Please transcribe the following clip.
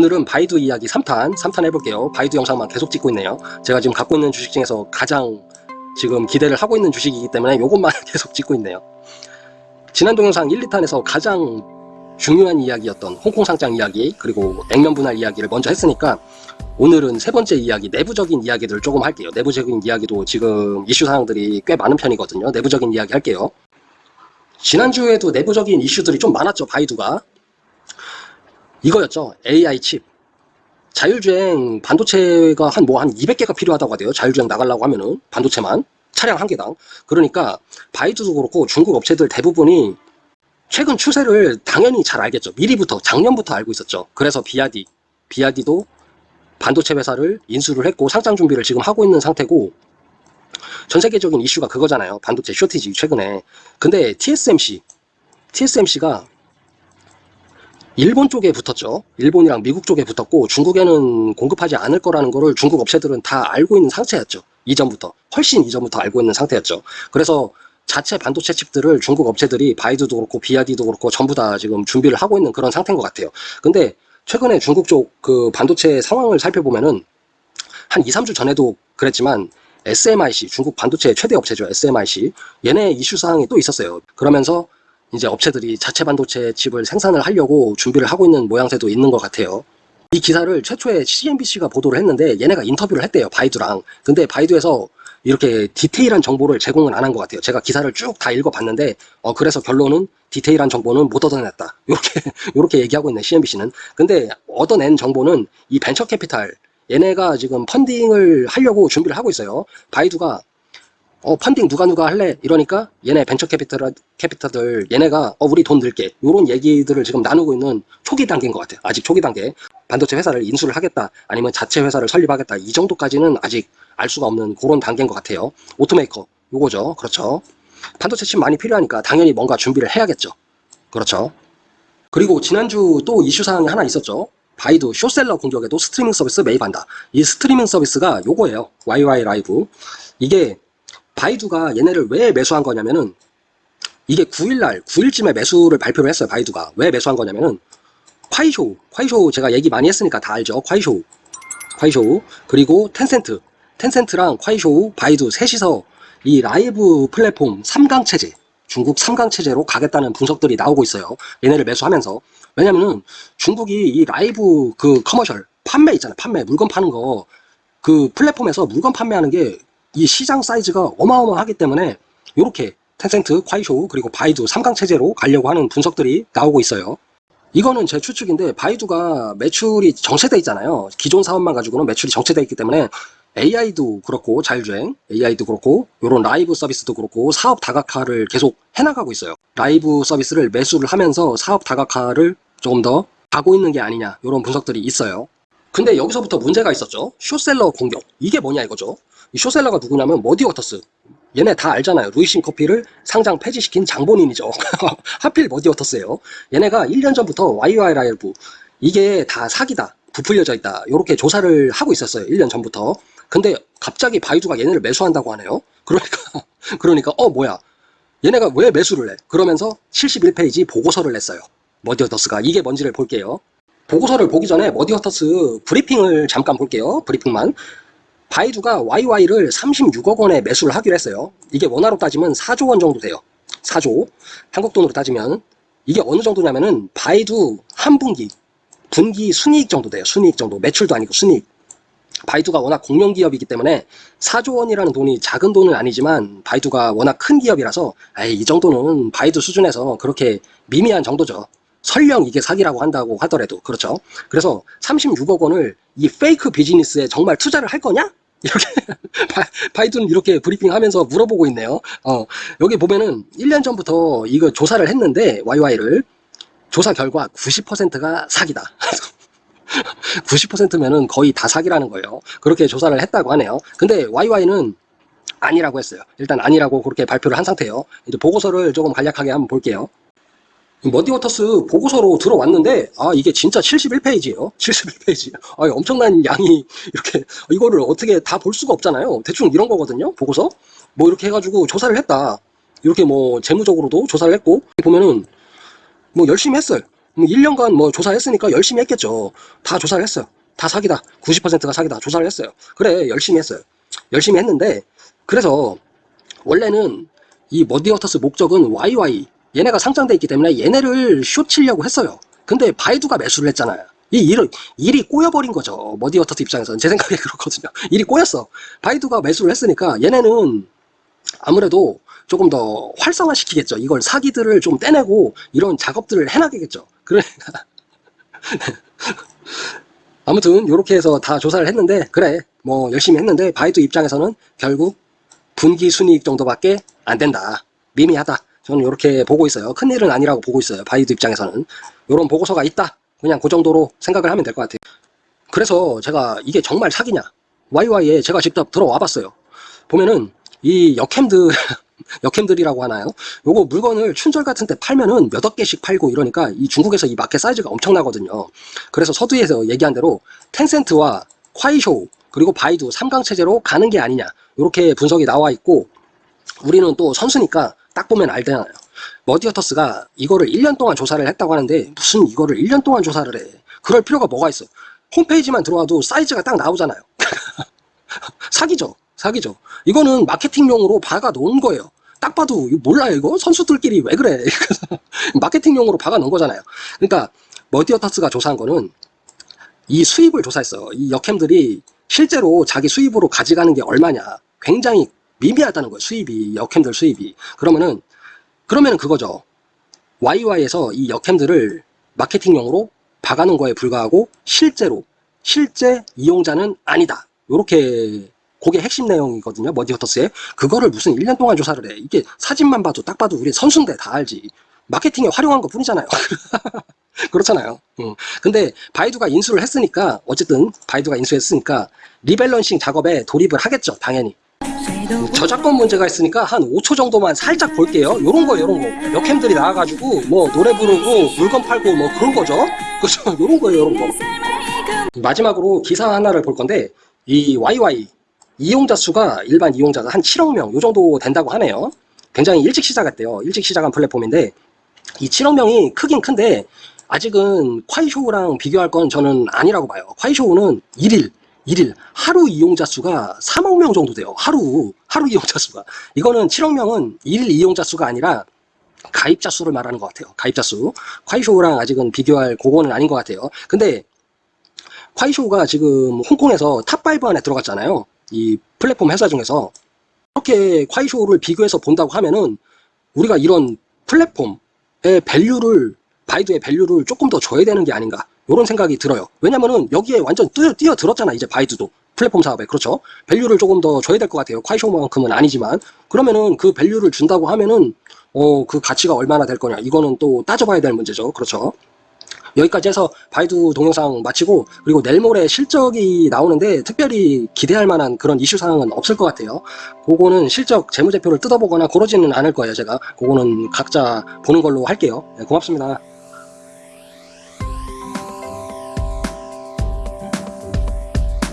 오늘은 바이두 이야기 3탄 3탄 해볼게요. 바이두 영상만 계속 찍고 있네요. 제가 지금 갖고 있는 주식 중에서 가장 지금 기대를 하고 있는 주식이기 때문에 이것만 계속 찍고 있네요. 지난 동영상 1, 2탄에서 가장 중요한 이야기였던 홍콩 상장 이야기 그리고 액면 분할 이야기를 먼저 했으니까 오늘은 세 번째 이야기 내부적인 이야기들을 조금 할게요. 내부적인 이야기도 지금 이슈 사항들이 꽤 많은 편이거든요. 내부적인 이야기 할게요. 지난주에도 내부적인 이슈들이 좀 많았죠 바이두가 이거였죠. AI 칩. 자율주행 반도체가 한뭐 한 200개가 필요하다고 하대요. 자율주행 나가려고 하면은 반도체만. 차량 한 개당. 그러니까 바이두도 그렇고 중국 업체들 대부분이 최근 추세를 당연히 잘 알겠죠. 미리부터 작년부터 알고 있었죠. 그래서 비아디 비아디도 반도체 회사를 인수를 했고 상장 준비를 지금 하고 있는 상태고 전 세계적인 이슈가 그거잖아요. 반도체 쇼티지 최근에. 근데 TSMC TSMC가 일본 쪽에 붙었죠. 일본이랑 미국 쪽에 붙었고 중국에는 공급하지 않을 거라는 거를 중국 업체들은 다 알고 있는 상태였죠. 이전부터 훨씬 이전부터 알고 있는 상태였죠. 그래서 자체 반도체 칩들을 중국 업체들이 바이두도 그렇고 비아디도 그렇고 전부 다 지금 준비를 하고 있는 그런 상태인 것 같아요. 근데 최근에 중국 쪽 그 반도체 상황을 살펴보면은 한 2, 3주 전에도 그랬지만 SMIC 중국 반도체 최대 업체죠 SMIC 얘네 이슈 사항이 또 있었어요. 그러면서 이제 업체들이 자체 반도체 칩을 생산을 하려고 준비를 하고 있는 모양새도 있는 것 같아요. 이 기사를 최초에 CNBC가 보도를 했는데 얘네가 인터뷰를 했대요 바이두랑. 근데 바이두에서 이렇게 디테일한 정보를 제공은 안 한 것 같아요. 제가 기사를 쭉 다 읽어봤는데 어 그래서 결론은 디테일한 정보는 못 얻어냈다. 이렇게 이렇게 얘기하고 있네 CNBC는. 근데 얻어낸 정보는 이 벤처 캐피탈. 얘네가 지금 펀딩을 하려고 준비를 하고 있어요. 바이두가 어 펀딩 누가 누가 할래? 이러니까 얘네 벤처 캐피탈 캐피탈들 얘네가 어 우리 돈 넣을게. 요런 얘기들을 지금 나누고 있는 초기 단계인 것 같아요. 아직 초기 단계. 반도체 회사를 인수를 하겠다. 아니면 자체 회사를 설립하겠다. 이 정도까지는 아직 알 수가 없는 그런 단계인 것 같아요. automaker. 요거죠. 그렇죠? 반도체 칩 많이 필요하니까 당연히 뭔가 준비를 해야겠죠. 그렇죠? 그리고 지난주 또 이슈 사항이 하나 있었죠. 바이두 short seller 공격에도 스트리밍 서비스 매입한다. 이 스트리밍 서비스가 요거예요. YY 라이브. 이게 바이두가 얘네를 왜 매수한 거냐면은 이게 9일날 9일쯤에 매수를 발표를 했어요 바이두가. 왜 매수한 거냐면은 콰이쇼 콰이쇼 제가 얘기 많이 했으니까 다 알죠. 콰이쇼 콰이쇼 그리고 텐센트. 텐센트랑 콰이쇼 바이두 셋이서 이 라이브 플랫폼 3강 체제 중국 3강 체제로 가겠다는 분석들이 나오고 있어요. 얘네를 매수하면서. 왜냐면은 중국이 이 라이브 그 commercial 판매 있잖아요 판매. 물건 파는 거. 그 플랫폼에서 물건 판매하는 게 이 시장 사이즈가 어마어마하기 때문에 이렇게 텐센트, 콰이쇼 그리고 바이두 3강 체제로 가려고 하는 분석들이 나오고 있어요. 이거는 제 추측인데 바이두가 매출이 정체돼 있잖아요. 기존 사업만 가지고는 매출이 정체돼 있기 때문에 AI도 그렇고 자율주행 AI도 그렇고 이런 라이브 서비스도 그렇고 사업 다각화를 계속 해나가고 있어요. 라이브 서비스를 매수를 하면서 사업 다각화를 조금 더 하고 있는 게 아니냐 이런 분석들이 있어요. 근데 여기서부터 문제가 있었죠. short seller 공격. 이게 뭐냐 이거죠 이 쇼셀러가 누구냐면 머디 워터스. 얘네 다 알잖아요. 루이신 커피를 상장 폐지시킨 장본인이죠. 하필 머디 워터스예요. 얘네가 1년 전부터 YY 라이브 이게 다 사기다 부풀려져 있다 이렇게 조사를 하고 있었어요 1년 전부터. 근데 갑자기 바이두가 얘네를 매수한다고 하네요. 그러니까 그러니까 어 뭐야. 얘네가 왜 매수를 해? 그러면서 71페이지 보고서를 냈어요 머디 워터스가. 이게 뭔지를 볼게요. 보고서를 보기 전에 머디 워터스 브리핑을 잠깐 볼게요 브리핑만 바이두가 YY를 36억 원에 매수를 하기로 했어요. 이게 원화로 따지면 4조 원 정도 돼요. 4조. 한국 돈으로 따지면 이게 어느 정도냐면은 바이두 한 분기 분기 순이익 정도 돼요. 순이익 정도. 매출도 아니고 순이익. 바이두가 워낙 공룡 기업이기 때문에 4조 원이라는 돈이 작은 돈은 아니지만 바이두가 워낙 큰 기업이라서 에이, 이 정도는 바이두 수준에서 그렇게 미미한 정도죠. 설령 이게 사기라고 한다고 하더라도 그렇죠. 그래서 36억 원을 이 페이크 비즈니스에 정말 투자를 할 거냐? 이렇게 바이두는 이렇게 브리핑하면서 물어보고 있네요. 어, 여기 보면은 1년 전부터 이거 조사를 했는데 YY를 조사 결과 90%가 사기다. 90%면은 거의 다 사기라는 거예요. 그렇게 조사를 했다고 하네요. 근데 YY는 아니라고 했어요. 일단 아니라고 그렇게 발표를 한 상태예요. 이제 보고서를 조금 간략하게 한번 볼게요 머디워터스 보고서로 들어왔는데 아 이게 진짜 71페이지예요 71페이지 아 엄청난 양이 이렇게 이거를 어떻게 다 볼 수가 없잖아요 대충 이런 거거든요 보고서 뭐 이렇게 해가지고 조사를 했다 이렇게 뭐 재무적으로도 조사를 했고 보면은 뭐 열심히 했어요 뭐 1년간 뭐 조사했으니까 열심히 했겠죠. 다 조사를 했어요. 다 사기다. 90%가 사기다. 조사를 했어요. 그래, 열심히 했어요. 열심히 했는데, 그래서 원래는 이 머디워터스 목적은 YY 얘네가 상장돼 있기 때문에 얘네를 쇼 치려고 했어요. 근데 바이두가 매수를 했잖아요. 이 일을, 일이 꼬여버린 거죠. 머디워터스 입장에서는. 제 생각에 그렇거든요. 일이 꼬였어. 바이두가 매수를 했으니까 얘네는 아무래도 조금 더 활성화시키겠죠. 이걸 사기들을 좀 떼내고 이런 작업들을 해나가겠죠. 그러니까 아무튼 이렇게 해서 다 조사를 했는데 그래 뭐 열심히 했는데 바이두 입장에서는 결국 분기 순이익 정도밖에 안 된다. 미미하다. 저는 이렇게 보고 있어요. 큰일은 아니라고 보고 있어요. 바이두 입장에서는. 이런 보고서가 있다. 그냥 그 정도로 생각을 하면 될 것 같아요. 그래서 제가 이게 정말 사기냐. YY에 제가 직접 들어와 봤어요. 보면은 이 역캠들, 역캠들이라고 하나요? 요거 물건을 춘절 같은 데 팔면은 몇억 개씩 팔고 이러니까 이 중국에서 이 마켓 사이즈가 엄청나거든요. 그래서 서두에서 얘기한 대로 텐센트와 콰이쇼 그리고 바이두 3강 체제로 가는 게 아니냐. 이렇게 분석이 나와 있고 우리는 또 선수니까 딱 보면 알잖아요. 머디어터스가 이거를 1년 동안 조사를 했다고 하는데 무슨 이거를 1년 동안 조사를 해. 그럴 필요가 뭐가 있어. 홈페이지만 들어와도 사이즈가 딱 나오잖아요. 사기죠. 사기죠. 이거는 마케팅용으로 박아 놓은 거예요. 딱 봐도 몰라요 이거? 선수들끼리 왜 그래? 마케팅용으로 박아 놓은 거잖아요. 그러니까 머디어터스가 조사한 거는 이 수입을 조사했어요. 이 역캠들이 실제로 자기 수입으로 가져가는 게 얼마냐. 굉장히 미미하다는 거예요. 수입이 역캠들 수입이. 그러면은 그러면은 그거죠. YY에서 이 역캠들을 마케팅용으로 박아놓은 거에 불과하고 실제로 실제 이용자는 아니다. 요렇게 그게 핵심 내용이거든요. 머디어터스에 그거를 무슨 1년 동안 조사를 해. 이게 사진만 봐도 딱 봐도 우리 선수인데 다 알지. 마케팅에 활용한 것 뿐이잖아요. 그렇잖아요. 음. 근데 바이두가 인수를 했으니까 어쨌든 바이두가 인수했으니까 리밸런싱 작업에 돌입을 하겠죠. 당연히. 저작권 문제가 있으니까 한 5초 정도만 살짝 볼게요. 요런 거, 요런 거. 역캠들이 나와가지고, 뭐, 노래 부르고, 물건 팔고, 뭐, 그런 거죠. 그죠? 요런 거예요, 요런 거. 마지막으로 기사 하나를 볼 건데, 이 YY, 이용자 수가, 일반 이용자가 한 7억 명, 요 정도 된다고 하네요. 굉장히 일찍 시작했대요. 일찍 시작한 플랫폼인데, 이 7억 명이 크긴 큰데, 아직은 콰이쇼우랑 비교할 건 저는 아니라고 봐요. 콰이쇼우는 1일, 1일 하루 이용자 수가 3억 명 정도 돼요. 하루 하루 이용자 수가 이거는 7억 명은 1일 이용자 수가 아니라 가입자 수를 말하는 것 같아요. 가입자 수. 콰이쇼우랑 아직은 비교할 그거는 아닌 것 같아요. 근데 콰이쇼우가 지금 홍콩에서 탑5 안에 들어갔잖아요. 이 플랫폼 회사 중에서 이렇게 콰이쇼우를 비교해서 본다고 하면은 우리가 이런 플랫폼의 value를 바이두의 value를 조금 더 줘야 되는 게 아닌가 이런 생각이 들어요. 왜냐면은 여기에 완전 뛰어, 뛰어 들었잖아 이제 바이두도 플랫폼 사업에 그렇죠. value를 조금 더 줘야 될 것 같아요. 콰이쇼만큼은 아니지만 그러면은 그 밸류를 준다고 하면은 어 그 가치가 얼마나 될 거냐 이거는 또 따져봐야 될 문제죠. 그렇죠. 여기까지 해서 바이두 동영상 마치고 그리고 내일 모레 실적이 나오는데 특별히 기대할 만한 그런 이슈 사항은 없을 것 같아요. 그거는 실적 재무제표를 뜯어보거나 그러지는 않을 거예요. 제가 그거는 각자 보는 걸로 할게요. 네, 고맙습니다.